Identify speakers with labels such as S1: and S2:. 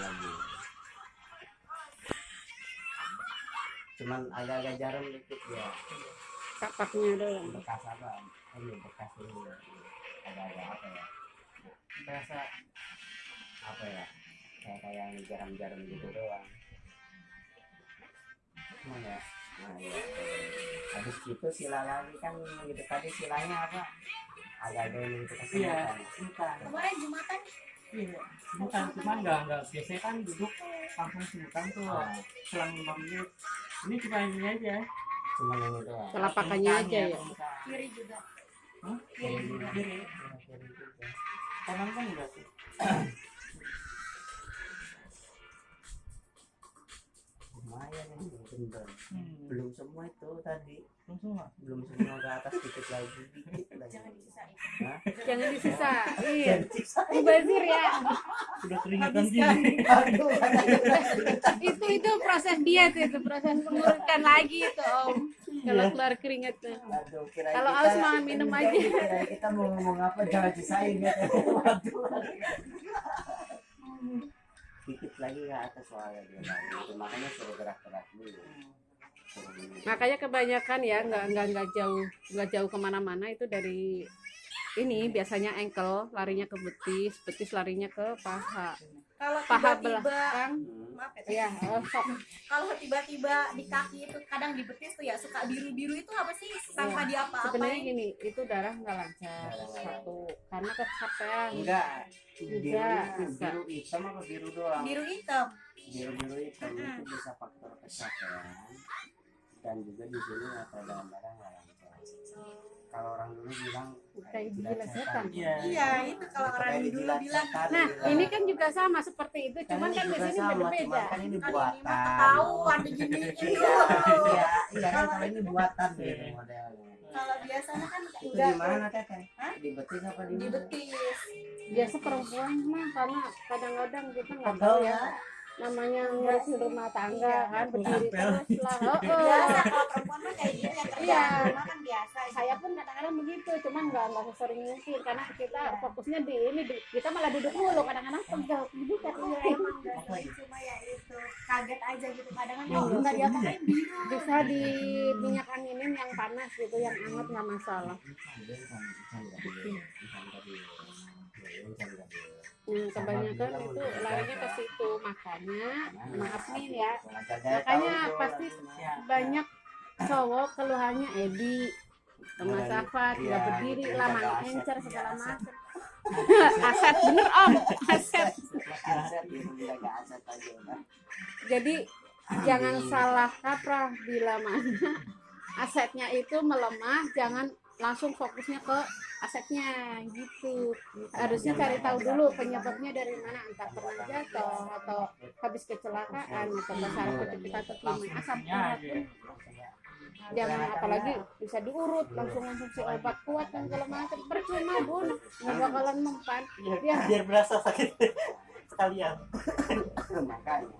S1: lagi cuman agak-agak jarum dikit ya.
S2: Kapaknya doang
S1: bekas apa? Ini bekas ini. Agak-agak apa ya? Berasa apa ya? Kayak kayak yang jarum-jarum gitu doang. Cuman ya nah ya. Habis itu sila lagi kan gitu. Tadi silanya apa? Agak-agak ini itu
S3: iya
S1: kesempatan
S4: Kemarin Jumatan
S3: iya semutan cuma enggak enggak biasanya kan duduk langsung semutan tuh
S1: Ah,
S3: selang lima menit ini cuma ini aja
S1: cuman ini doang
S2: telapakannya aja ya
S3: semutan.
S4: kiri juga.
S3: Hah?
S4: Kiri juga.
S3: kiri
S1: Ya, kiri juga.
S3: kanan kan enggak sih
S1: lumayan ini bener
S3: hmm.
S1: belum semua itu tadi
S3: langsung lah
S1: belum semua ke atas dikit lagi dikit lagi
S4: Jangan disisain.
S1: Hah?
S2: jangan disisain
S1: Dan sisa
S2: mubazir ya.
S3: Sudah keringatan gini.
S1: Aduh
S2: itu itu proses diet itu. Proses pengurutan lagi itu om. Kalau keluar keringatnya
S1: aduh kira
S2: Kalau haus mah minum aja.
S1: kira kita mau ngomong apa jangan sisain ya. Waduh. Dikit lagi ke atas soalnya dia lagi. Makanya suruh gerak-gerak dulu.
S2: makanya kebanyakan ya nggak nggak nggak jauh nggak jauh ke mana-mana itu dari ini biasanya ankle larinya ke betis betis larinya ke paha.
S4: Kalau
S2: paha
S4: tiba-tiba
S2: belakang.
S1: Hmm.
S4: maaf ya.
S2: ya oh, sok.
S4: Kalau tiba-tiba di kaki itu kadang di betis tuh ya suka biru-biru itu apa sih? Tanpa
S2: Iya. sebenarnya
S4: diapa-apain?
S2: gini itu darah nggak lancar. Satu karena kecapean.
S1: Enggak biru biru hitam apa biru doang?
S4: Biru hitam.
S1: biru biru hitam itu bisa faktor kecapean. Dan juga di sini ada dalam darah nggak lancar kalau orang dulu bilang jilat
S2: gila setan.
S3: iya
S4: Iya, itu kalau orang dulu bilang
S1: setan,
S2: nah ini kan juga sama seperti itu
S1: Kan
S2: cuman
S1: ini
S2: kan di sini
S1: sama,
S2: berbeda
S1: cuman kan ini
S4: kan
S1: buatan
S4: mah ketahuan diginiin
S1: iya iya iya kan kalau ini buatan gitu modelnya.
S4: Kalau biasanya kan enggak
S1: di mana teteh di betis apa di
S4: di betis.
S2: biasa perempuan mah karena kadang-kadang kita nggak
S1: Pegel
S2: tahu ya.
S1: ya?
S2: Namanya ngurus rumah tangga
S4: Iya.
S2: kan berdiri terus lah. Oh, nggak nggak sesering mungkin karena kita fokusnya di ini di- kita malah duduk mulu. Kadang-kadang pegel gitu kan
S4: Iya emang dari cuma ya itu kaget aja gitu. Kadang kan
S2: Oh,
S4: nggak diapa-apain
S2: bisa di minyak anginin yang panas gitu yang hangat nggak masalah.
S1: Ya,
S2: Hmm, kebanyakan itu larinya ke situ. Makanya maaf nih ya.
S1: Makanya
S2: pasti
S3: ya
S2: banyak cowok keluhannya Edi
S1: Iya,
S2: Safat
S1: iya,
S2: nggak berdiri lama
S1: jaga aset,
S2: encer
S1: iya,
S2: segala
S1: aset.
S2: macam. Aset bener om. Aset
S1: aja udah
S2: jadi jangan salah kaprah bila mana asetnya itu melemah jangan langsung fokusnya ke asetnya gitu. Harusnya cari tahu dulu penyebabnya dari mana entah pernah jatuh atau habis kecelakaan atau saraf kejepit atau gimana. Asam pun jangan apalagi bisa diurut langsung konsumsi obat kuat dan segala macam. Percuma bun. Nggak bakalan mempan.
S3: Biar,
S2: Ya.
S3: biar berasa sakit sekalian.
S1: Makanya